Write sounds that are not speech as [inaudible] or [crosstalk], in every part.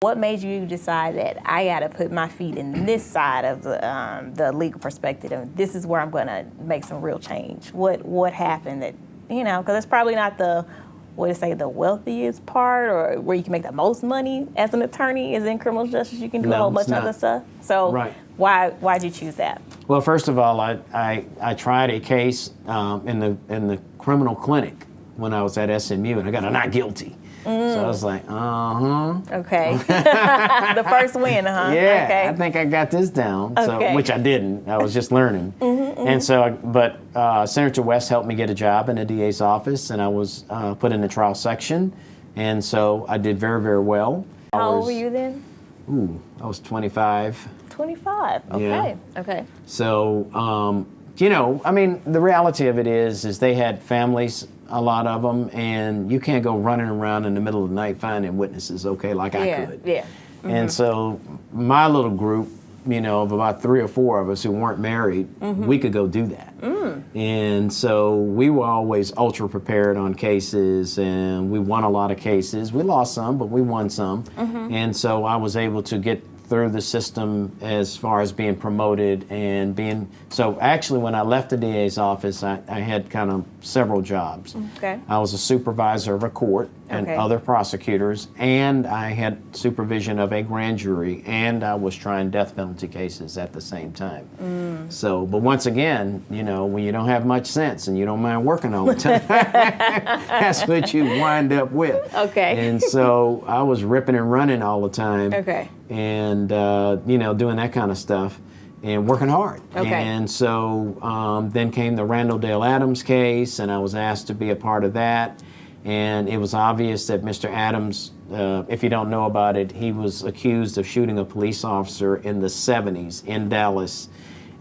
What made you decide that I got to put my feet in this side of the, um, the legal perspective, and this is where I'm going to make some real change? What what happened that you know? Because it's probably not the what to say the wealthiest part, or where you can make the most money as an attorney is in criminal justice. You can do No, a whole bunch of other stuff. So Right. why why did you choose that? Well, first of all, I, I, I tried a case um, in the in the criminal clinic when I was at SMU, and I got a not guilty. So I was like, uh huh. Okay, [laughs] the first win, huh? Yeah, Okay. I think I got this down. So, Okay. Mm-hmm, which I didn't. I was just learning. [laughs] Mhm. And so, I- but uh, Senator West helped me get a job in the DA's office, and I was uh, put in the trial section, and so I did very, very well. How old were you then? Ooh, I was 25. 25. Okay. Yeah. Okay. So, um, you know, I mean, the reality of it is, is they had families, a lot of them, and you can't go running around in the middle of the night finding witnesses, okay, like I Yeah. could. Yeah. And mm-hmm. so, my little group, you know, of about three or four of us who weren't married, mm-hmm. we could go do that. Mm. And so, we were always ultra prepared on cases, and we won a lot of cases. We lost some, but we won some. -hmm. And so, I was able to get through the system as far as being promoted and being so actually when i left the da's office i, I had kind of several jobs Okay. i was a supervisor of a court and Okay. other prosecutors and i had supervision of a grand jury and i was trying death penalty cases at the same time mm. So but once again you know when you don't have much sense and you don't mind working all the [laughs] time [laughs] that's what you wind up with Okay. and so i was ripping and running all the time Okay. and uh, you know doing that kind of stuff and working hard. Okay. And so um, then came the Randall Dale Adams case, and I was asked to be a part of that. And it was obvious that Mr. Adams, uh, if you don't know about it, he was accused of shooting a police officer in the 70s in Dallas.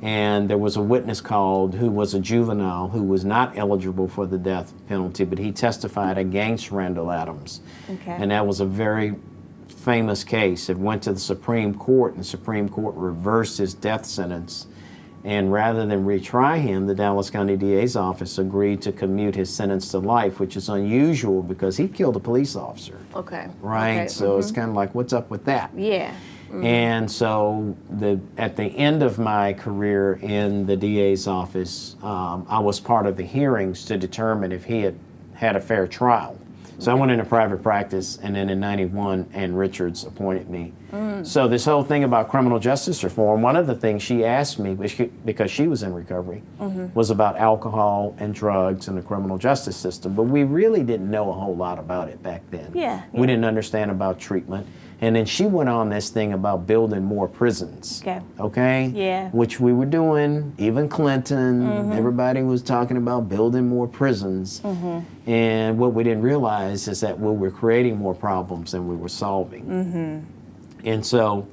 And there was a witness called who was a juvenile who was not eligible for the death penalty, but he testified against Randall Adams. Okay. And that was a very famous case. It went to the Supreme Court, and the Supreme Court reversed his death sentence. And rather than retry him, the Dallas County DA's office agreed to commute his sentence to life, which is unusual because he killed a police officer, Okay. right? Okay. So it's kind of like, what's up with that? Yeah. And so the at the end of my career in the DA's office, um, I was part of the hearings to determine if he had had a fair trial. So I went into private practice, and then in '91, Ann Richards appointed me. Mm. So this whole thing about criminal justice reform, one of the things she asked me, because she was in recovery, mm-hmm. was about alcohol and drugs and the criminal justice system. But we really didn't know a whole lot about it back then. Yeah, We didn't understand about treatment. And then she went on this thing about building more prisons. Okay. Okay? Yeah. Which we were doing. Even Clinton, mm-hmm. everybody was talking about building more prisons. Mm-hmm. And what we didn't realize is that we were creating more problems than we were solving. And so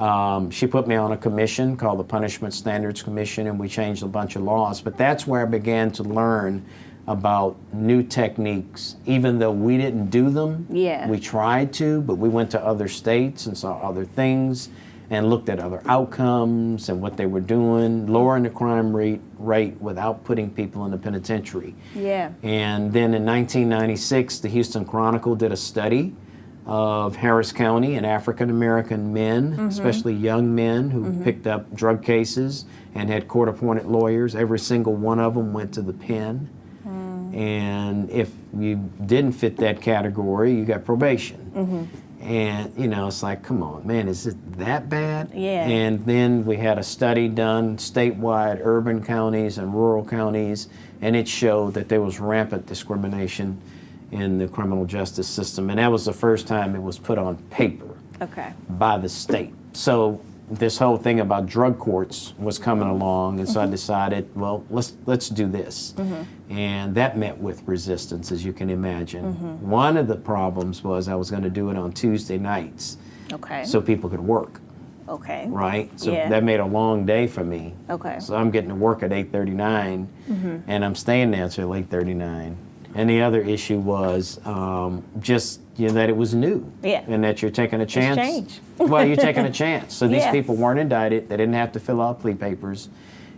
um, she put me on a commission called the Punishment Standards Commission, and we changed a bunch of laws. But that's where I began to learn about new techniques. Even though we didn't do them, Yeah. we tried to, but we went to other states and saw other things and looked at other outcomes and what they were doing, lowering the crime rate, rate without putting people in the penitentiary. Yeah. And then in 1996, the Houston Chronicle did a study of Harris County and African American men, mm-hmm. especially young men who mm-hmm. picked up drug cases and had court appointed lawyers. Every single one of them went to the pen. Mm. And if you didn't fit that category, you got probation. Mm-hmm. And, you know, it's like, come on, man, is it that bad? Yeah. And then we had a study done statewide, urban counties and rural counties, and it showed that there was rampant discrimination in the criminal justice system. And that was the first time it was put on paper Okay. by the state. So this whole thing about drug courts was coming along, and so I mm-hmm. decided, well, let's let's do this, mm-hmm. and that met with resistance, as you can imagine. Mm-hmm. One of the problems was I was going to do it on Tuesday nights, Okay. so people could work, okay. right? So Yeah. that made a long day for me. Okay. So I'm getting to work at 8:39, and I'm staying there until 8:39. And the other issue was um, just you know, that it was new, Yeah. and that you're taking a chance. well, you're taking a [laughs] chance. So these Yeah. people weren't indicted; they didn't have to fill out plea papers,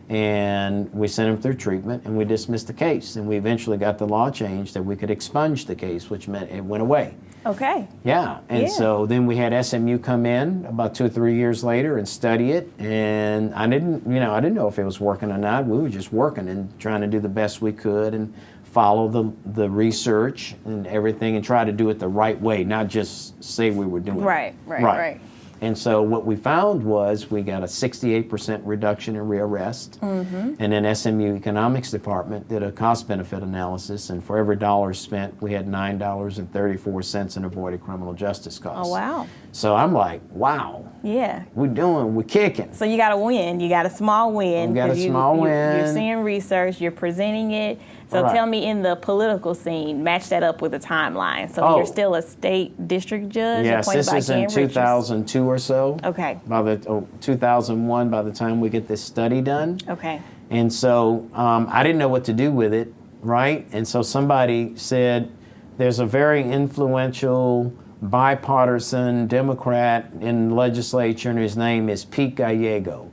and we sent them through treatment, and we dismissed the case. And we eventually got the law changed that we could expunge the case, which meant it went away. Okay. Yeah, and Yeah. so then we had SMU come in about two or three years later and study it, and I didn't, you know, I didn't know if it was working or not. We were just working and trying to do the best we could and follow the the research and everything and try to do it the right way, not just say we were doing Right, it. right, right. And so what we found was we got a 68% reduction in rearrest. Mm-hmm. And then SMU Economics Department did a cost benefit analysis, and for every dollar spent, we had $9.34 in avoided criminal justice costs. Oh wow. So I'm like, wow, Yeah. we're doing, we're kicking. So you got a win. You got a small win. We got a you, small you, win. You're seeing research. You're presenting it. So Right. tell me, in the political scene, match that up with a timeline. So Oh. you're still a state district judge Yes, this by is in Ken Richards? 2002 or so. Okay. By the oh, 2001, by the time we get this study done. Okay. And so um, I didn't know what to do with it, right? And so somebody said, there's a very influential bipartisan Democrat in legislature, and his name is Pete Gallego.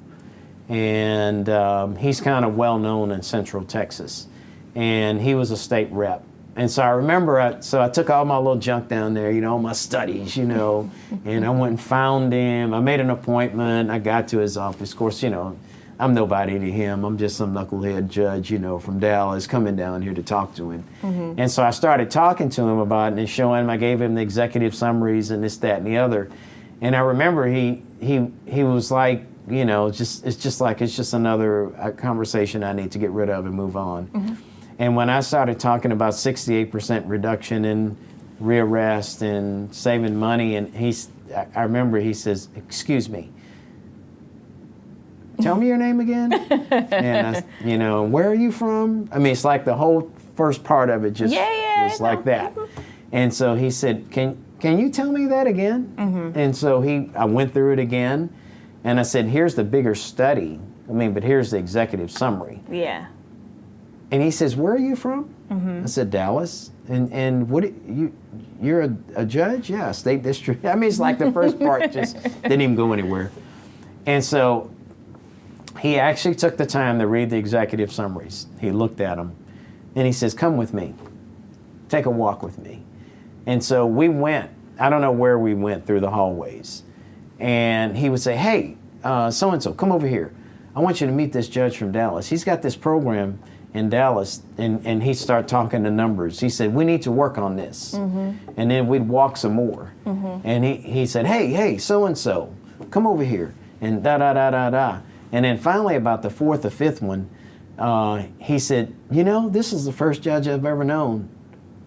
And um, he's kind of well known in Central Texas. And he was a state rep. And so I remember, I, so I took all my little junk down there, you know, my studies, you know, and I went and found him. I made an appointment. I got to his office. Of course, you know, I'm nobody to him. I'm just some knucklehead judge, you know, from Dallas coming down here to talk to him. And so I started talking to him about it and showing him, I gave him the executive summaries and this, that, and the other. And I remember he, he, he was like, you know, just, it's just like, it's just another uh, conversation I need to get rid of and move on. And when I started talking about 68% reduction in rearrest and saving money, and he's, I remember he says, excuse me, tell me your name again. and I, [laughs] you know, where are you from? I mean, it's like the whole first part of it just Yeah, yeah, was like that. Mm-hmm. And so he said, can, can you tell me that again? Mm-hmm. And so he, I went through it again, and I said, here's the bigger study. I mean, but here's the executive summary. Yeah. And he says, "Where are you from?" Mm-hmm. I said, "Dallas." And and what you you're a, a judge? Yeah, state district. [laughs] I mean, it's like the first part just [laughs] didn't even go anywhere. And so he actually took the time to read the executive summaries. He looked at them, and he says, "Come with me. Take a walk with me." And so we went. I don't know where we went through the hallways, and he would say, "Hey, so and so, come over here. I want you to meet this judge from Dallas. He's got this program in Dallas, and, and he'd start talking the numbers. He said, We need to work on this. Mm-hmm. And then we'd walk some more. Mm-hmm. And he, he said, Hey, hey, so and so, come over here. And da da da da da. And then finally, about the fourth or fifth one, uh, he said, You know, this is the first judge I've ever known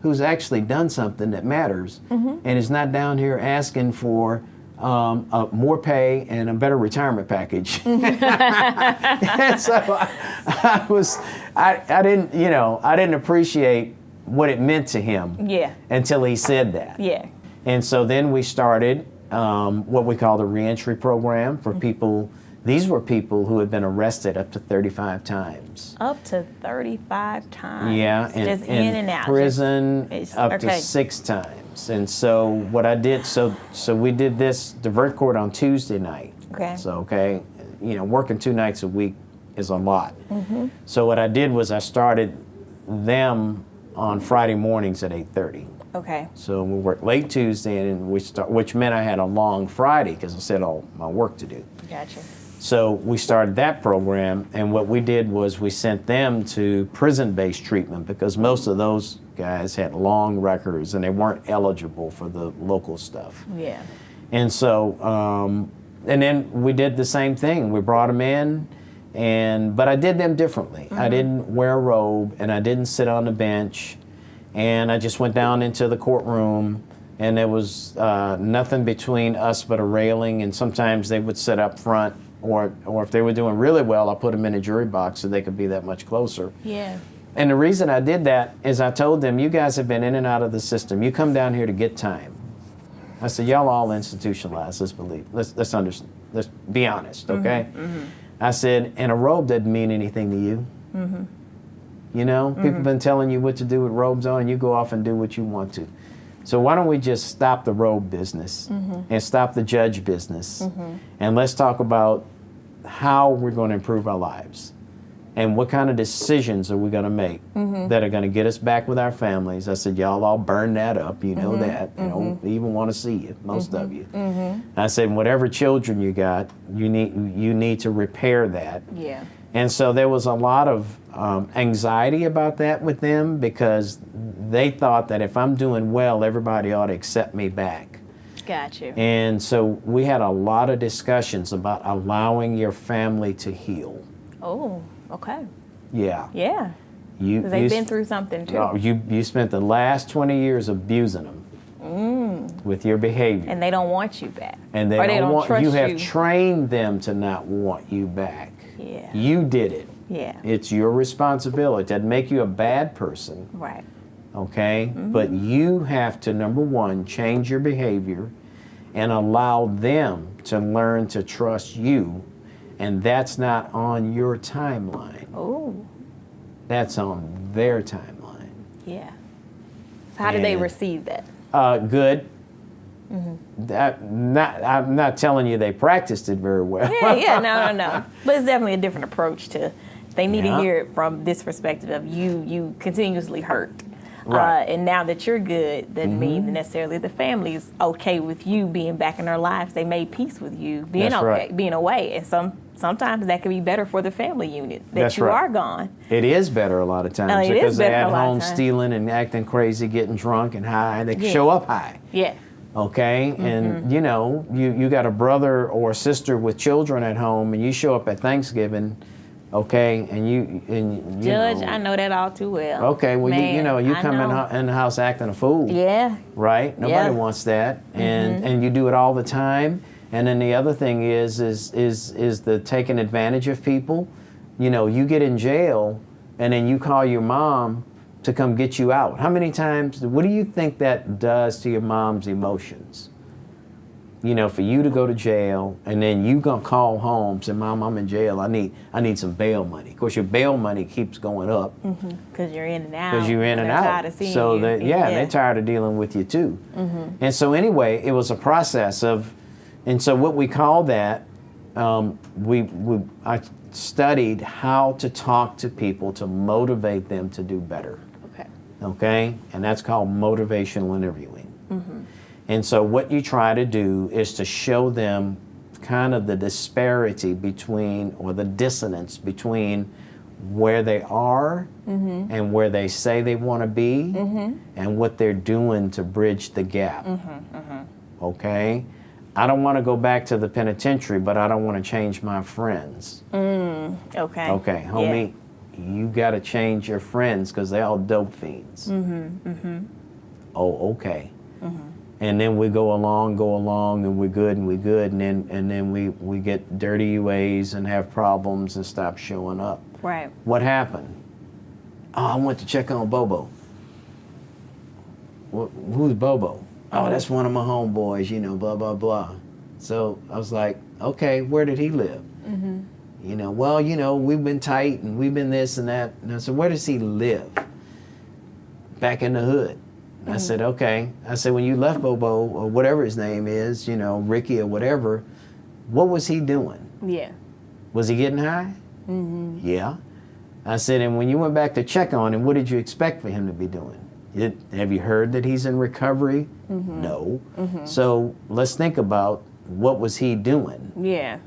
who's actually done something that matters and is not down here asking for um, more pay and a better retirement package. [laughs] [laughs] and so I, I was, I, I didn't, you know, I didn't appreciate what it meant to him Yeah. until he said that. Yeah. And so then we started um, what we call the reentry program for people. These were people who had been arrested up to 35 times. Up to 35 times. Yeah, and Just in and out. Prison Just- up okay. to six times. And so what I did, so so we did this divert court on Tuesday night. Okay. So okay, you know, working two nights a week is a lot. Mm-hmm. So what I did was I started them on Friday mornings at 8:30. Okay. So we worked late Tuesday, and we start, which meant I had a long Friday because I said all my work to do. Gotcha. So we started that program, and what we did was we sent them to prison-based treatment because most of those guys had long records and they weren't eligible for the local stuff. Yeah. And so, um, and then we did the same thing. We brought them in, and but I did them differently. I didn't wear a robe, and I didn't sit on the bench, and I just went down into the courtroom, and there was uh, nothing between us but a railing. And sometimes they would sit up front, or or if they were doing really well, I put them in a jury box so they could be that much closer. Yeah. And the reason I did that is I told them, you guys have been in and out of the system. You come down here to get time. I said, y'all all institutionalized. Let's believe. Let's let's understand. Let's be honest, mm-hmm, okay? Mm-hmm. I said, and a robe doesn't mean anything to you. Mm-hmm. You know, people have been telling you what to do with robes on, and you go off and do what you want to. So why don't we just stop the robe business mm-hmm. and stop the judge business, mm-hmm. and let's talk about how we're going to improve our lives. And what kind of decisions are we going to make mm-hmm. that are going to get us back with our families? I said, y'all all burn that up. You know mm-hmm. that. You don't mm-hmm. even want to see it, most of you. I said, whatever children you got, you need you need to repair that. Yeah. And so there was a lot of um, anxiety about that with them because they thought that if I'm doing well, everybody ought to accept me back. Got you. And so we had a lot of discussions about allowing your family to heal. Oh, okay. Yeah. Yeah. You, they've you been through something too. oh, you, you spent the last 20 years abusing them with your behavior. Mm. and they don't want you back. And they or don't, they don't want trust you have you. trained them to not want you back. Yeah. You did it. yeah. It's your responsibility. It doesn't make you a bad person. right. okay? Mm-hmm. But you have to, number one, change your behavior and allow them to learn to trust you. And that's not on your timeline, Oh, that's on their timeline. yeah. So how do they receive that? Uh, good. Mm-hmm. That, not, I'm not telling you they practiced it very well. Yeah, yeah, no, no, no. [laughs] But it's definitely a different approach to. They need Yeah. to hear it from this perspective of you. You continuously hurt, Right. Uh, and now that you're good, doesn't mean necessarily the family's okay with you being back in their lives. They made peace with you being That's okay, right. being away, and some sometimes that can be better for the family unit that That's you right. are gone. It is better a lot of times it is because they're at home stealing and acting crazy, getting drunk and high, and they can Yeah. show up high. Yeah, okay Mm-hmm. and you know you, you got a brother or sister with children at home and you show up at thanksgiving okay and you and you Judge, know, I know that all too well. okay well you, you know you I come in, know. in the house acting a fool. Yeah, right? Nobody Yeah. Wants that. And mm-hmm. and you do it all the time. And then the other thing is is is is the taking advantage of people. You know you get in jail and then you call your mom to come get you out. How many times what do you think that does to your mom's emotions you know for you to go to jail and then you gonna call home say mom i'm in jail i need i need some bail money of course your bail money keeps going up because you're in and out. because you're in and they're out. Tired of seeing so you. that yeah, they're tired of dealing with you too. And so anyway, it was a process of, and so what we call that, um, we we I studied how to talk to people to motivate them to do better. Okay. Okay, and that's called motivational interviewing. And so what you try to do is to show them kind of the disparity between or the dissonance between where they are mm-hmm. and where they say they want to be mm-hmm. and what they're doing to bridge the gap. Mm-hmm. Okay? I don't want to go back to the penitentiary, but I don't want to change my friends. Mm, okay. Okay, homie, you got to change your friends because they're all dope fiends. Mm-hmm, mm-hmm. Oh, okay. And then we go along, go along, and we're good, and we're good, and then and then we we get dirty UAs and have problems and stop showing up. Right. What happened? Oh, I went to check on Bobo. Wh- who's Bobo? Oh, that's one of my homeboys, you know, blah, blah, blah. So I was like, okay, where did he live? Mm-hmm. You know, well, you know, we've been tight and we've been this and that. And I said, where does he live? Back in the hood. I said, okay. I said, when you left Bobo or whatever his name is, you know, Ricky or whatever, what was he doing? Yeah. Was he getting high? Mm-hmm. Yeah. I said, and when you went back to check on him, what did you expect for him to be doing? It, have you heard that he's in recovery? No. So let's think about what was he doing Yeah.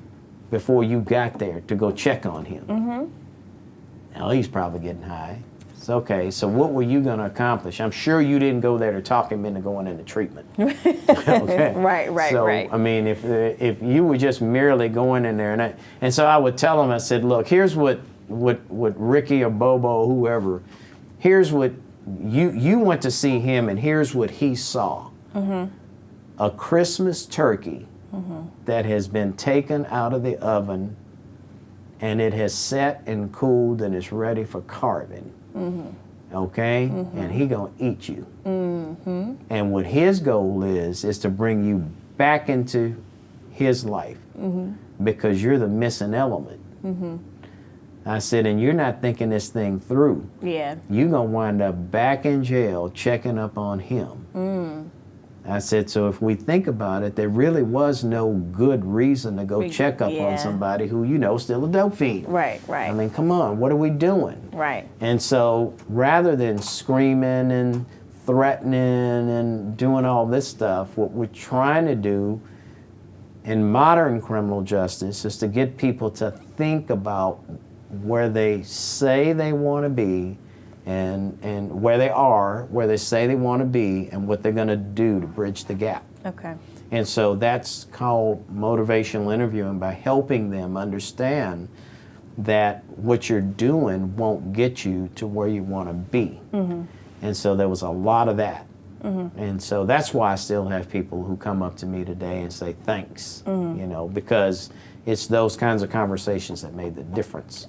before you got there to go check on him. Mm-hmm. Now he's probably getting high. Okay. So what were you going to accomplish? I'm sure you didn't go there to talk him into going into treatment. [laughs] okay. Right, right, so, right. I mean, if if you were just merely going in there, and I, and so I would tell him, I said, look, here's what what what Ricky or Bobo, whoever, here's what you you went to see him, and here's what he saw. Mm-hmm. A Christmas turkey that has been taken out of the oven, and it has set and cooled and is ready for carving. Mm-hmm. Okay, mm-hmm. and he gonna eat you. Mm-hmm. And what his goal is is to bring you back into his life because you're the missing element. I said, and you're not thinking this thing through. Yeah. You're gonna wind up back in jail checking up on him. I said, so if we think about it, there really was no good reason to go Re- check up yeah. on somebody who you know is still a dope fiend. Right, right. I mean, come on, what are we doing? right. And so rather than screaming and threatening and doing all this stuff, what we're trying to do in modern criminal justice is to get people to think about where they say they want to be and, and where they are, where they say they want to be, and what they're going to do to bridge the gap. Okay. And so that's called motivational interviewing by helping them understand that what you're doing won't get you to where you want to be. Mm -hmm. And so there was a lot of that. Mm -hmm. And so that's why I still have people who come up to me today and say thanks, you know, because it's those kinds of conversations that made the difference.